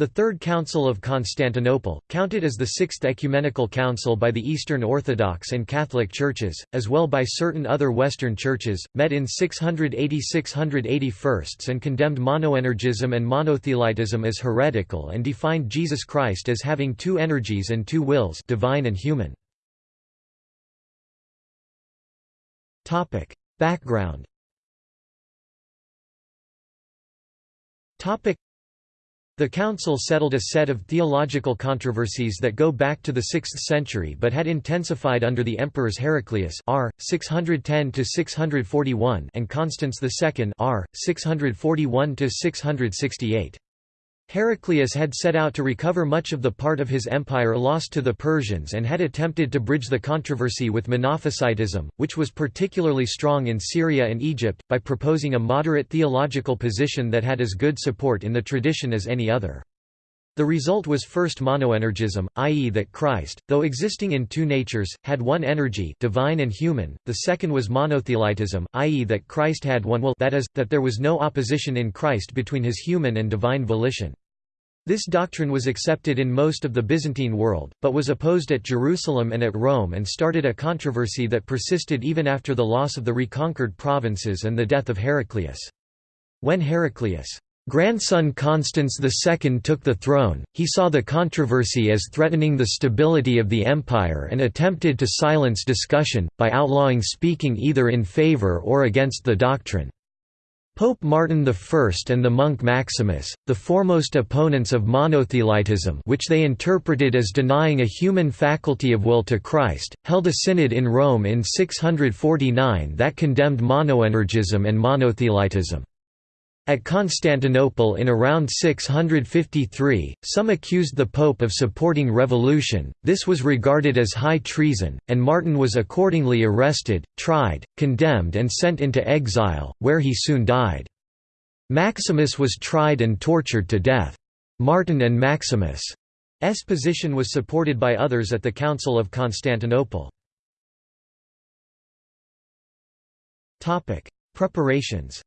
The Third Council of Constantinople, counted as the Sixth Ecumenical Council by the Eastern Orthodox and Catholic Churches, as well by certain other Western churches, met in 680–681 and condemned monoenergism and monothelitism as heretical and defined Jesus Christ as having two energies and two wills divine and human. Background the council settled a set of theological controversies that go back to the 6th century but had intensified under the emperors Heraclius r. 610–641 and Constans II r. 641–668. Heraclius had set out to recover much of the part of his empire lost to the Persians and had attempted to bridge the controversy with Monophysitism, which was particularly strong in Syria and Egypt, by proposing a moderate theological position that had as good support in the tradition as any other. The result was first monoenergism, i.e. that Christ, though existing in two natures, had one energy divine and human, the second was monothelitism, i.e. that Christ had one will that is, that there was no opposition in Christ between his human and divine volition. This doctrine was accepted in most of the Byzantine world, but was opposed at Jerusalem and at Rome and started a controversy that persisted even after the loss of the reconquered provinces and the death of Heraclius. When Heraclius' grandson Constans II took the throne, he saw the controversy as threatening the stability of the empire and attempted to silence discussion, by outlawing speaking either in favor or against the doctrine. Pope Martin I and the monk Maximus, the foremost opponents of monothelitism which they interpreted as denying a human faculty of will to Christ, held a synod in Rome in 649 that condemned monoenergism and monothelitism. At Constantinople in around 653, some accused the Pope of supporting revolution, this was regarded as high treason, and Martin was accordingly arrested, tried, condemned and sent into exile, where he soon died. Maximus was tried and tortured to death. Martin and Maximus' position was supported by others at the Council of Constantinople. Preparations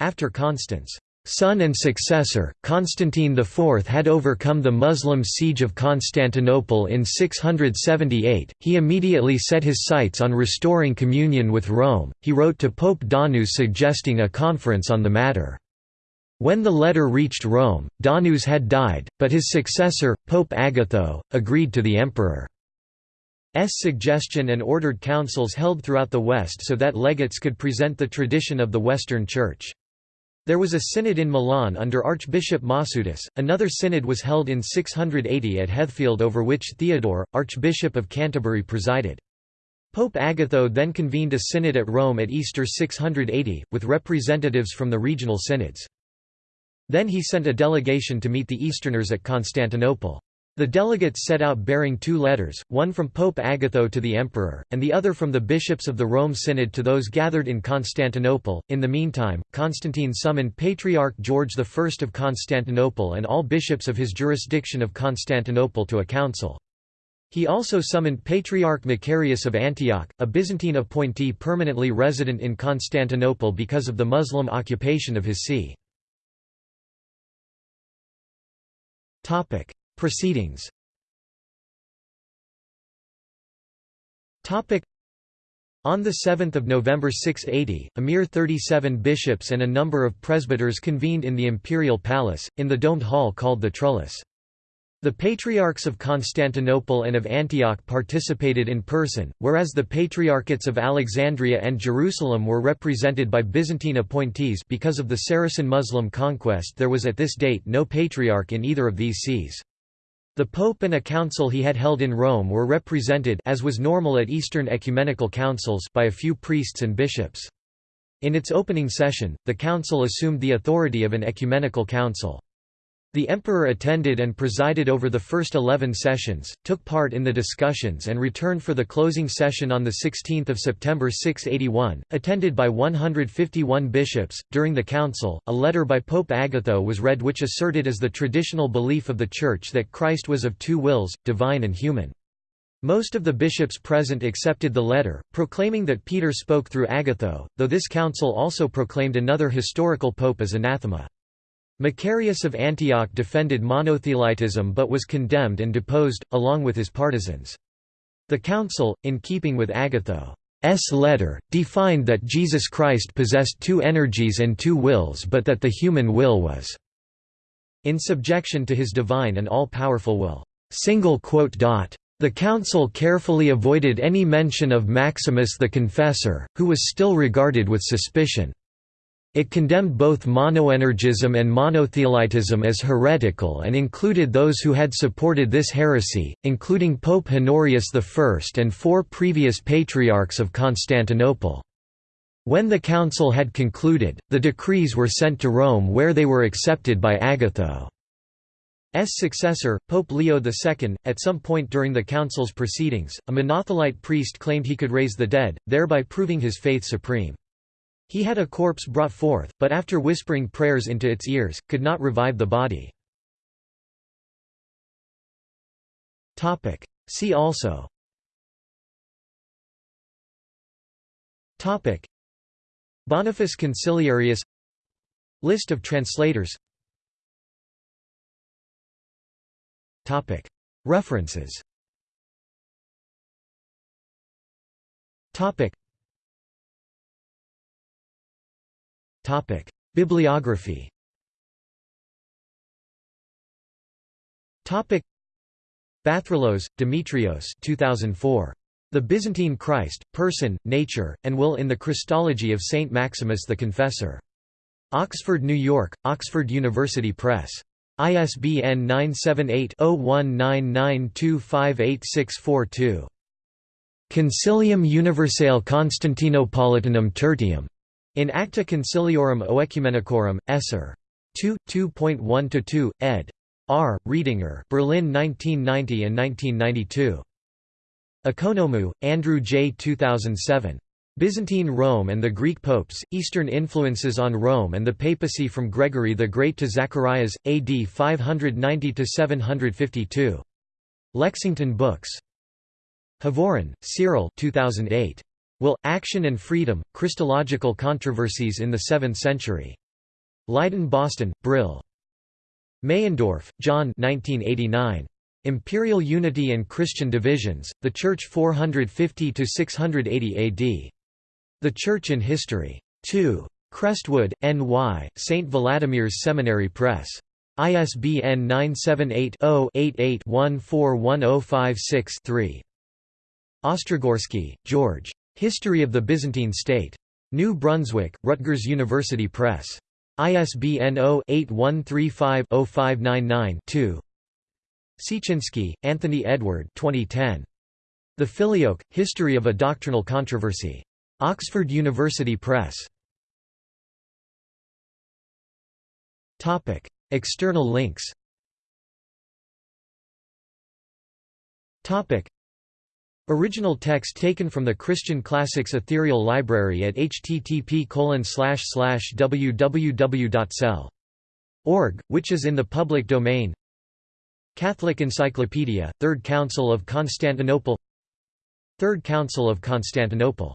After Constans' son and successor, Constantine IV had overcome the Muslim siege of Constantinople in 678, he immediately set his sights on restoring communion with Rome. He wrote to Pope Donus suggesting a conference on the matter. When the letter reached Rome, Donus had died, but his successor, Pope Agatho, agreed to the emperor. S suggestion and ordered councils held throughout the West so that legates could present the tradition of the Western Church. There was a synod in Milan under Archbishop Mansuetus, another synod was held in 680 at Heathfield over which Theodore, Archbishop of Canterbury presided. Pope Agatho then convened a synod at Rome at Easter 680, with representatives from the regional synods. Then he sent a delegation to meet the Easterners at Constantinople. The delegates set out bearing two letters, one from Pope Agatho to the emperor, and the other from the bishops of the Rome Synod to those gathered in Constantinople. In the meantime, Constantine summoned Patriarch George I of Constantinople and all bishops of his jurisdiction of Constantinople to a council. He also summoned Patriarch Macarius of Antioch, a Byzantine appointee permanently resident in Constantinople because of the Muslim occupation of his see. Proceedings on 7 November 680, a mere 37 bishops and a number of presbyters convened in the imperial palace, in the domed hall called the Trullus. The patriarchs of Constantinople and of Antioch participated in person, whereas the patriarchates of Alexandria and Jerusalem were represented by Byzantine appointees because of the Saracen Muslim conquest there was at this date no patriarch in either of these sees. The Pope and a council he had held in Rome were represented as was normal at Eastern ecumenical councils by a few priests and bishops. In its opening session, the council assumed the authority of an ecumenical council. The emperor attended and presided over the first 11 sessions, took part in the discussions and returned for the closing session on 16 September 681, attended by 151 bishops. During the council, a letter by Pope Agatho was read which asserted as the traditional belief of the Church that Christ was of two wills, divine and human. Most of the bishops present accepted the letter, proclaiming that Peter spoke through Agatho, though this council also proclaimed another historical pope as anathema. Macarius of Antioch defended monothelitism but was condemned and deposed, along with his partisans. The council, in keeping with Agatho's letter, defined that Jesus Christ possessed two energies and two wills but that the human will was in subjection to his divine and all-powerful will. (single quote). The council carefully avoided any mention of Maximus the Confessor, who was still regarded with suspicion. It condemned both monoenergism and monothelitism as heretical and included those who had supported this heresy, including Pope Honorius I and four previous patriarchs of Constantinople. When the council had concluded, the decrees were sent to Rome where they were accepted by Agatho. S successor, Pope Leo II, at some point during the council's proceedings, a monothelite priest claimed he could raise the dead, thereby proving his faith supreme. He had a corpse brought forth, but after whispering prayers into its ears, could not revive the body. See also. Boniface Consiliarius. List of translators. References Bibliography Bathrellos, Demetrios 2004. The Byzantine Christ, Person, Nature, and Will in the Christology of Saint Maximus the Confessor. Oxford, New York, Oxford University Press. ISBN 978-0199258642. Concilium Universale Constantinopolitanum Tertium. In Acta Conciliorum Oecumenicorum, Esser. 2, 2.1–2, ed. R. Riedinger Berlin 1990 and 1992. Ekonomou, Andrew J. 2007. Byzantine Rome and the Greek popes, Eastern influences on Rome and the papacy from Gregory the Great to Zacharias, AD 590–752. Lexington Books. Hovorun, Cyril 2008. Will, Action and Freedom, Christological Controversies in the Seventh Century. Leiden Boston, Brill. Meyendorff, John 1989. Imperial Unity and Christian Divisions, The Church 450–680 AD. The Church in History. 2. Crestwood, N.Y., St. Vladimir's Seminary Press. ISBN 978-0-88-141056-3. Ostrogorsky, George. History of the Byzantine State. New Brunswick, Rutgers University Press. ISBN 0-8135-0599-2. Siecienski, Anthony Edward 2010. The Filioque, History of a Doctrinal Controversy. Oxford University Press. External links Original text taken from the Christian Classics Ethereal Library at http www.ccel.org, which is in the public domain. Catholic Encyclopedia, Third Council of Constantinople. Third Council of Constantinople